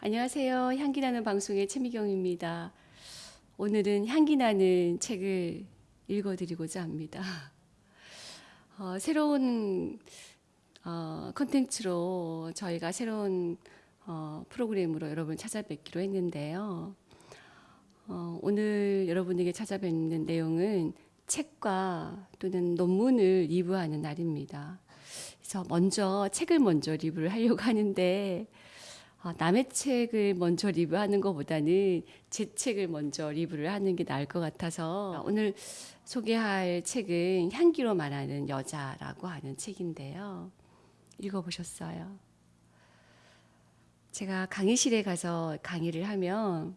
안녕하세요. 향기나는 방송의 최미경입니다. 오늘은 향기나는 책을 읽어드리고자 합니다. 어, 새로운 어, 컨텐츠로 저희가 새로운 어, 프로그램으로 여러분 찾아뵙기로 했는데요. 어, 오늘 여러분에게 찾아뵙는 내용은 책과 또는 논문을 리뷰하는 날입니다. 그래서 먼저 책을 먼저 리뷰를 하려고 하는데 어, 남의 책을 먼저 리뷰하는 것보다는 제 책을 먼저 리뷰를 하는 게 나을 것 같아서 오늘 소개할 책은 향기로 말하는 여자라고 하는 책인데요. 읽어보셨어요? 제가 강의실에 가서 강의를 하면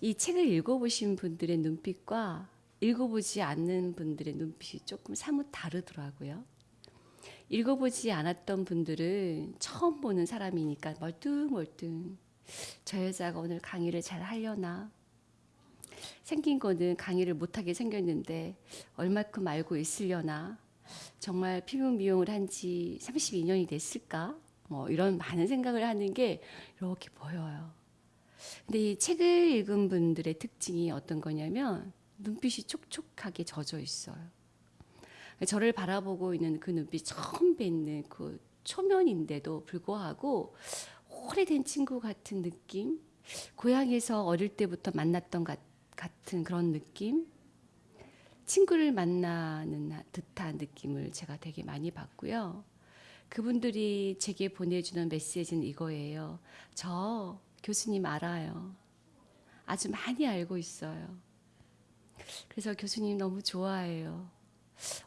이 책을 읽어보신 분들의 눈빛과 읽어보지 않는 분들의 눈빛이 조금 사뭇 다르더라고요. 읽어보지 않았던 분들은 처음 보는 사람이니까 멀뚱멀뚱 저 여자가 오늘 강의를 잘 하려나 생긴 거는 강의를 못하게 생겼는데 얼마큼 알고 있으려나 정말 피부 미용을 한 지 32년이 됐을까 뭐 이런 많은 생각을 하는 게 이렇게 보여요. 근데 이 책을 읽은 분들의 특징이 어떤 거냐면 눈빛이 촉촉하게 젖어 있어요. 저를 바라보고 있는 그 눈빛 처음 뵙는 그 초면인데도 불구하고 오래된 친구 같은 느낌, 고향에서 어릴 때부터 만났던 가, 같은 그런 느낌, 친구를 만나는 듯한 느낌을 제가 되게 많이 받고요. 그분들이 제게 보내주는 메시지는 이거예요. 저 교수님 알아요. 아주 많이 알고 있어요. 그래서 교수님 너무 좋아해요.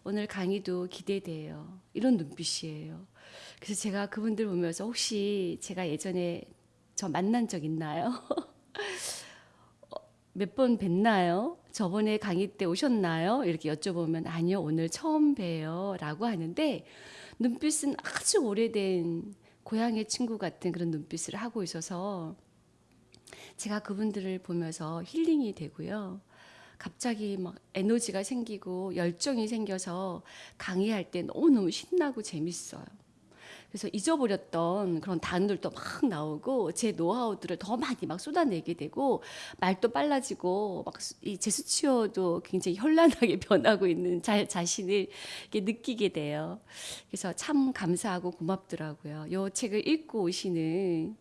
오늘 강의도 기대돼요. 이런 눈빛이에요. 그래서 제가 그분들 보면서 혹시 제가 예전에 저 만난 적 있나요? 몇 번 뵀나요? 저번에 강의 때 오셨나요? 이렇게 여쭤보면 아니요, 오늘 처음 봬요. 라고 하는데 눈빛은 아주 오래된 고향의 친구 같은 그런 눈빛을 하고 있어서 제가 그분들을 보면서 힐링이 되고요. 갑자기 막 에너지가 생기고 열정이 생겨서 강의할 때 너무너무 신나고 재밌어요. 그래서 잊어버렸던 그런 단어들도 막 나오고 제 노하우들을 더 많이 막 쏟아내게 되고 말도 빨라지고 막 이 제스처도 굉장히 현란하게 변하고 있는 자, 자신을 느끼게 돼요. 그래서 참 감사하고 고맙더라고요. 이 책을 읽고 오시는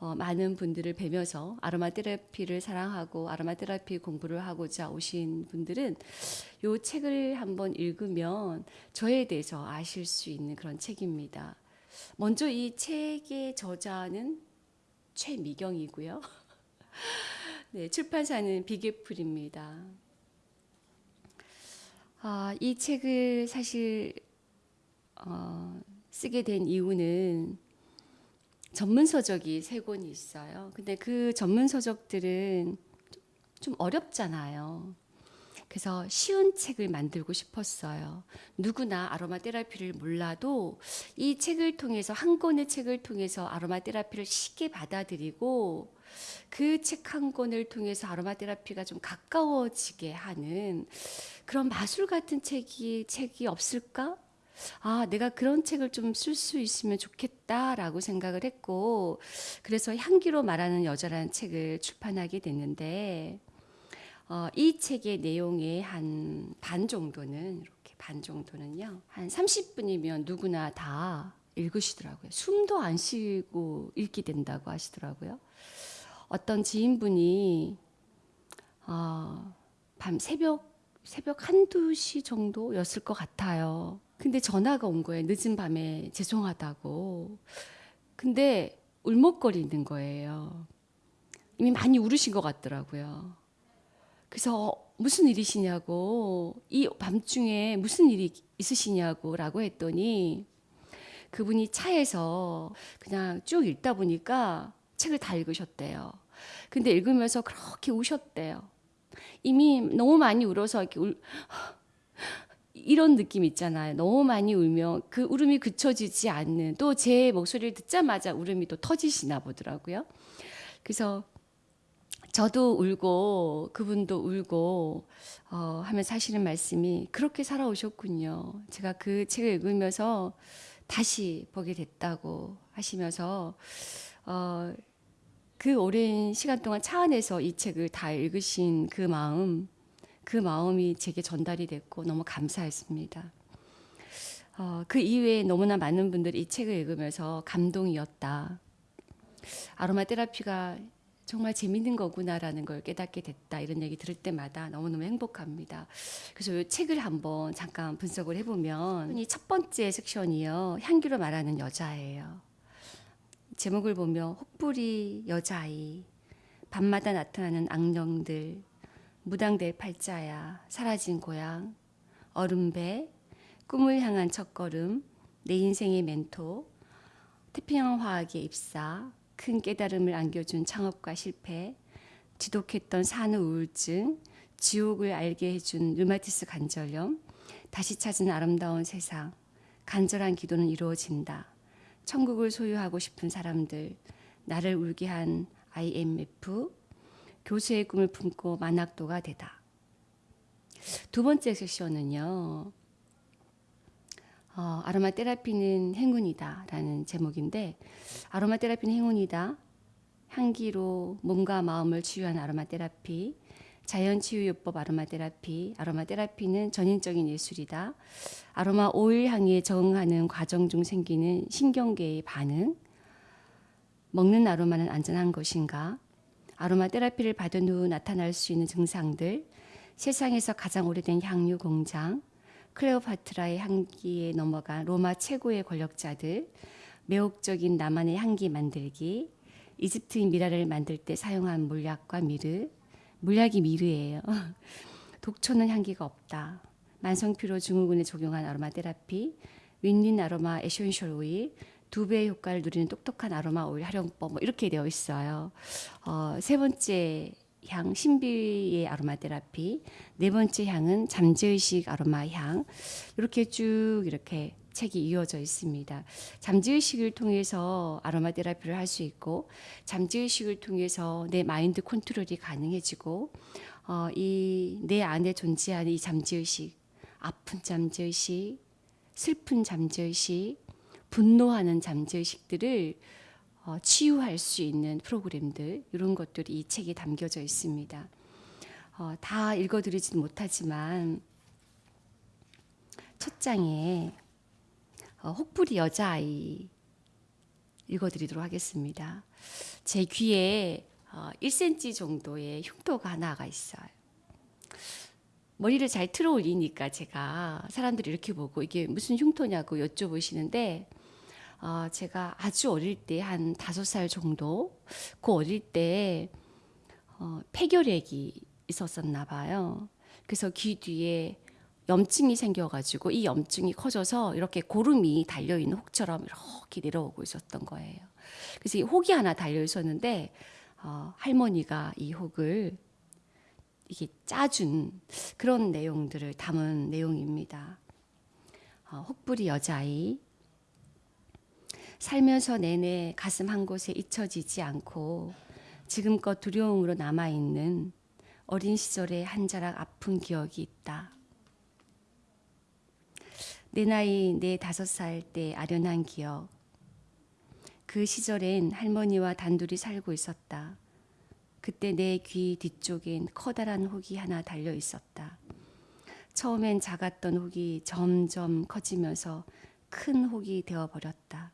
어, 많은 분들을 뵈면서 아로마 테라피를 사랑하고 아로마 테라피 공부를 하고자 오신 분들은 이 책을 한번 읽으면 저에 대해서 아실 수 있는 그런 책입니다. 먼저 이 책의 저자는 최미경이고요. 네, 출판사는 비계풀입니다. 아, 이 책을 사실 어, 쓰게 된 이유는 전문 서적이 세 권이 있어요. 근데 그 전문 서적들은 좀 어렵잖아요. 그래서 쉬운 책을 만들고 싶었어요. 누구나 아로마 테라피를 몰라도 이 책을 통해서 한 권의 책을 통해서 아로마 테라피를 쉽게 받아들이고 그 책 한 권을 통해서 아로마 테라피가 좀 가까워지게 하는 그런 마술 같은 책이 책이 없을까? 아, 내가 그런 책을 좀 쓸 수 있으면 좋겠다라고 생각을 했고, 그래서 향기로 말하는 여자라는 책을 출판하게 됐는데, 어, 이 책의 내용의 한 반 정도는, 이렇게 반 정도는요, 한 30분이면 누구나 다 읽으시더라고요. 숨도 안 쉬고 읽게 된다고 하시더라고요. 어떤 지인분이, 어, 밤 새벽, 새벽 한두 시 정도였을 것 같아요. 근데 전화가 온 거예요. 늦은 밤에 죄송하다고. 근데 울먹거리는 거예요. 이미 많이 울으신 것 같더라고요. 그래서 무슨 일이시냐고, 이 밤중에 무슨 일이 있으시냐고 라고 했더니 그분이 차에서 그냥 쭉 읽다 보니까 책을 다 읽으셨대요. 근데 읽으면서 그렇게 우셨대요. 이미 너무 많이 울어서 이렇게 울, 이런 느낌 있잖아요. 너무 많이 울면 그 울음이 그쳐지지 않는 또 제 목소리를 듣자마자 울음이 또 터지시나 보더라고요. 그래서 저도 울고 그분도 울고 어, 하면서 하시는 말씀이 그렇게 살아오셨군요. 제가 그 책을 읽으면서 다시 보게 됐다고 하시면서 어, 그 오랜 시간 동안 차 안에서 이 책을 다 읽으신 그 마음, 그 마음이 제게 전달이 됐고 너무 감사했습니다. 어, 그 이외에 너무나 많은 분들이 이 책을 읽으면서 감동이었다. 아로마 테라피가 정말 재밌는 거구나라는 걸 깨닫게 됐다. 이런 얘기 들을 때마다 너무너무 행복합니다. 그래서 이 책을 한번 잠깐 분석을 해보면 이 첫 번째 섹션이요. 향기로 말하는 여자예요. 제목을 보면 혹부리 여자아이, 밤마다 나타나는 악령들, 무당될 팔자야, 사라진 고향, 얼음배, 꿈을 향한 첫걸음, 내 인생의 멘토, 태평양 화학의 입사, 큰 깨달음을 안겨준 창업과 실패, 지독했던 산후 우울증, 지옥을 알게 해준 류마티스 관절염, 다시 찾은 아름다운 세상, 간절한 기도는 이루어진다. 천국을 소유하고 싶은 사람들, 나를 울게 한 IMF, 교수의 꿈을 품고 만학도가 되다. 두 번째 섹션은요. 어, 아로마 테라피는 행운이다 라는 제목인데 아로마 테라피는 행운이다. 향기로 몸과 마음을 치유한 아로마 테라피, 자연 치유요법 아로마 테라피, 아로마 테라피는 전인적인 예술이다. 아로마 오일 향에 적응하는 과정 중 생기는 신경계의 반응. 먹는 아로마는 안전한 것인가? 아로마 테라피를 받은 후 나타날 수 있는 증상들. 세상에서 가장 오래된 향유 공장. 클레오파트라의 향기에 넘어간 로마 최고의 권력자들, 매혹적인 나만의 향기 만들기, 이집트인 미라를 만들 때 사용한 물약과 미르, 물약이 미르예요. 독초는 향기가 없다. 만성피로 증후군에 적용한 아로마 테라피, 윈윈 아로마 에센셜 오일, 두 배의 효과를 누리는 똑똑한 아로마 오일 활용법 뭐 이렇게 되어 있어요. 어, 세 번째 향 신비의 아로마 테라피 네 번째 향은 잠재의식 아로마 향 이렇게 쭉 이렇게 책이 이어져 있습니다. 잠재의식을 통해서 아로마 테라피를 할 수 있고 잠재의식을 통해서 내 마인드 컨트롤이 가능해지고 어, 이 내 안에 존재하는 이 잠재의식 아픈 잠재의식 슬픈 잠재의식 분노하는 잠재의식들을 어, 치유할 수 있는 프로그램들 이런 것들이 이 책에 담겨져 있습니다. 어, 다 읽어드리진 못하지만 첫 장에 어, 혹부리 여자아이 읽어드리도록 하겠습니다. 제 귀에 어, 1cm 정도의 흉터가 하나가 있어요. 머리를 잘 틀어 올리니까 제가 사람들이 이렇게 보고 이게 무슨 흉터냐고 여쭤보시는데 어, 제가 아주 어릴 때 한 다섯 살 정도 그 어릴 때 어, 폐결핵이 있었었나 봐요. 그래서 귀 뒤에 염증이 생겨가지고 이 염증이 커져서 이렇게 고름이 달려 있는 혹처럼 이렇게 내려오고 있었던 거예요. 그래서 이 혹이 하나 달려 있었는데 어, 할머니가 이 혹을 이게 짜준 그런 내용들을 담은 내용입니다. 어, 혹부리 여자아이 살면서 내내 가슴 한 곳에 잊혀지지 않고 지금껏 두려움으로 남아있는 어린 시절의 한 자락 아픈 기억이 있다. 내 나이 네 다섯 살 때 아련한 기억. 그 시절엔 할머니와 단둘이 살고 있었다. 그때 내 귀 뒤쪽엔 커다란 혹이 하나 달려 있었다. 처음엔 작았던 혹이 점점 커지면서 큰 혹이 되어 버렸다.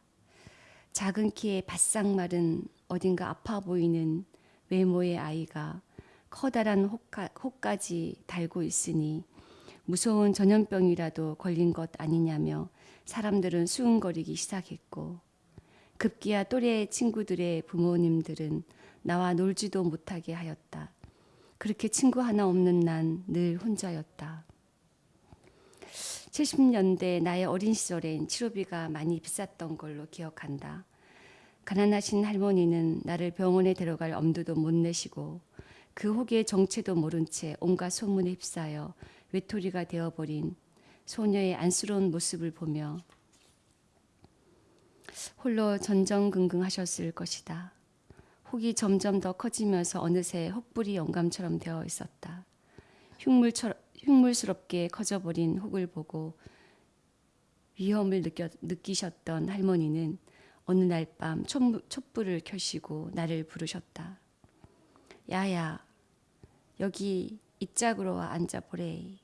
작은 키에 바싹 마른 어딘가 아파 보이는 외모의 아이가 커다란 혹가, 혹까 지 달고 있으니 무서운 전염병이라도 걸린 것 아니냐며 사람들은 수은거리기 시작했고 급기야 또래 친구들의 부모님들은 나와 놀지도 못하게 하였다. 그렇게 친구 하나 없는 난 늘 혼자였다. 70년대 나의 어린 시절엔 치료비가 많이 비쌌던 걸로 기억한다. 가난하신 할머니는 나를 병원에 데려갈 엄두도 못 내시고 그 혹의 정체도 모른 채 온갖 소문에 휩싸여 외톨이가 되어버린 소녀의 안쓰러운 모습을 보며 홀로 전전긍긍하셨을 것이다. 혹이 점점 더 커지면서 어느새 혹불이 영감처럼 되어 있었다. 흉물처럼 흉물스럽게 커져버린 혹을 보고 위험을 느껴, 느끼셨던 할머니는 어느 날 밤 촛불을 켜시고 나를 부르셨다. 야야, 여기 이 짝으로 와 앉아보래.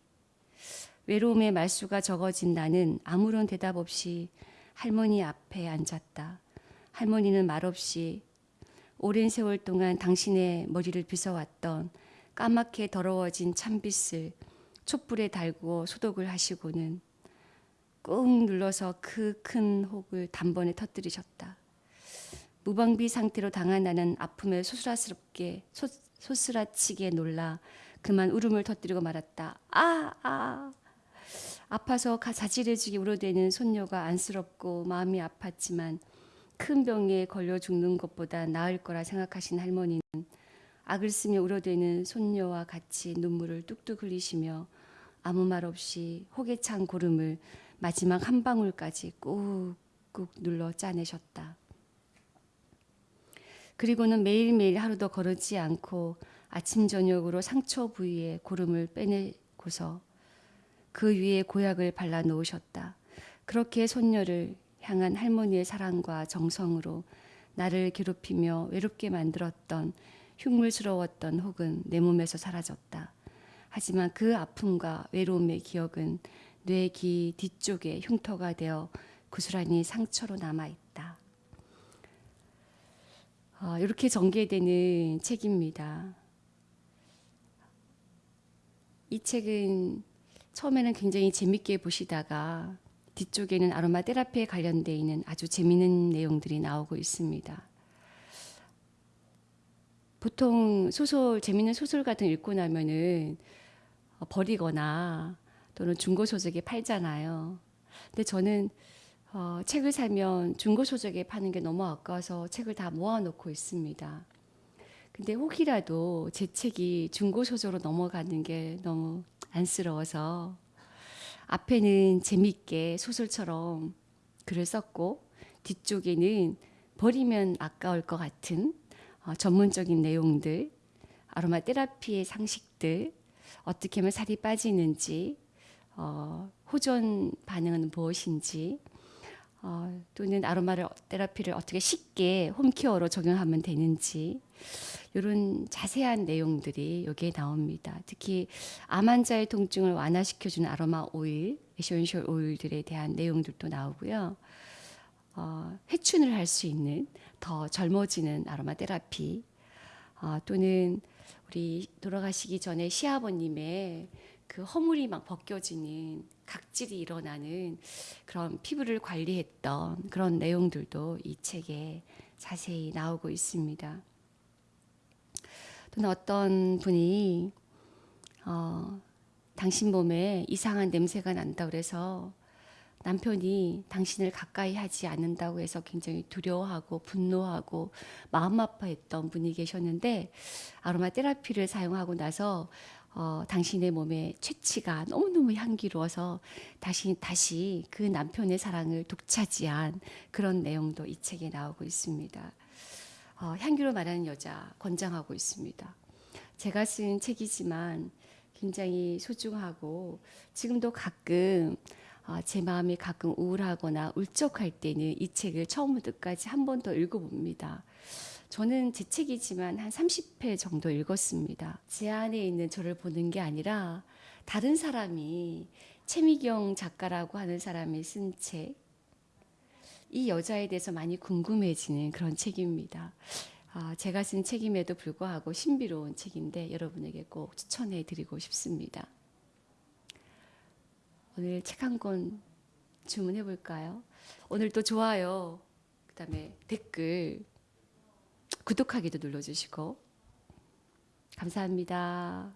외로움의 말수가 적어진 나는 아무런 대답 없이 할머니 앞에 앉았다. 할머니는 말없이 오랜 세월 동안 당신의 머리를 빗어왔던 까맣게 더러워진 찬빛을 촛불에 달고 소독을 하시고는 꾹 눌러서 그 큰 혹을 단번에 터뜨리셨다. 무방비 상태로 당한 나는 아픔에 소스라스럽게 소, 소스라치게 놀라 그만 울음을 터뜨리고 말았다. 아, 아. 아파서 가- 자지러지게 울어대는 손녀가 안쓰럽고 마음이 아팠지만 큰 병에 걸려 죽는 것보다 나을 거라 생각하신 할머니는 악을 쓰며 울어대는 손녀와 같이 눈물을 뚝뚝 흘리시며 아무 말 없이 혹에 찬 고름을 마지막 한 방울까지 꾹꾹 눌러 짜내셨다. 그리고는 매일매일 하루도 거르지 않고 아침 저녁으로 상처 부위에 고름을 빼내고서 그 위에 고약을 발라 놓으셨다. 그렇게 손녀를 향한 할머니의 사랑과 정성으로 나를 괴롭히며 외롭게 만들었던 흉물스러웠던 혹은 내 몸에서 사라졌다. 하지만 그 아픔과 외로움의 기억은 뇌귀 뒤쪽에 흉터가 되어 고스란히 상처로 남아 있다. 어, 이렇게 전개되는 책입니다. 이 책은 처음에는 굉장히 재밌게 보시다가 뒤쪽에는 아로마 테라피에 관련되어 있는 아주 재미있는 내용들이 나오고 있습니다. 보통 소설 재미있는 소설 같은 거 읽고 나면은 어, 버리거나 또는 중고 소득에 팔잖아요. 근데 저는 어, 책을 사면 중고 소득에 파는 게 너무 아까워서 책을 다 모아놓고 있습니다. 근데 혹이라도 제 책이 중고 소저로 넘어가는 게 너무 안쓰러워서 앞에는 재밌게 소설처럼 글을 썼고 뒤쪽에는 버리면 아까울 것 같은 어, 전문적인 내용들, 아로마 테라피의 상식들, 어떻게 하면 살이 빠지는지, 어, 호전 반응은 무엇인지, 어, 또는 아로마 테라피를 어떻게 쉽게 home care로 적용하면 되는지 이런 자세한 내용들이 여기에 나옵니다. 특히 암 환자의 통증을 완화시켜주는 아로마 오일, 에센셜 오일들에 대한 내용들도 나오고요. 어, 회춘을 할 수 있는 더 젊어지는 아로마 테라피 어, 또는 우리 돌아가시기 전에 시아버님의 그 허물이 막 벗겨지는 각질이 일어나는 그런 피부를 관리했던 그런 내용들도 이 책에 자세히 나오고 있습니다. 또는 어떤 분이 어, 당신 몸에 이상한 냄새가 난다 그래서 남편이 당신을 가까이 하지 않는다고 해서 굉장히 두려워하고 분노하고 마음 아파했던 분이 계셨는데 아로마 테라피를 사용하고 나서 어, 당신의 몸에 채취가 너무너무 향기로워서 다시 다시 그 남편의 사랑을 독차지한 그런 내용도 이 책에 나오고 있습니다. 어, 향기로 말하는 여자 권장하고 있습니다. 제가 쓴 책이지만 굉장히 소중하고 지금도 가끔 어, 제 마음이 가끔 우울하거나 울적할 때는 이 책을 처음부터 끝까지 한 번 더 읽어봅니다. 저는 제 책이지만 한 30회 정도 읽었습니다. 제 안에 있는 저를 보는 게 아니라 다른 사람이 최미경 작가라고 하는 사람이 쓴 책, 이 여자에 대해서 많이 궁금해지는 그런 책입니다. 아, 제가 쓴 책임에도 불구하고 신비로운 책인데 여러분에게 꼭 추천해 드리고 싶습니다. 오늘 책 한 권 주문해 볼까요? 오늘 또 좋아요, 그 다음에 댓글, 구독하기도 눌러 주시고 감사합니다.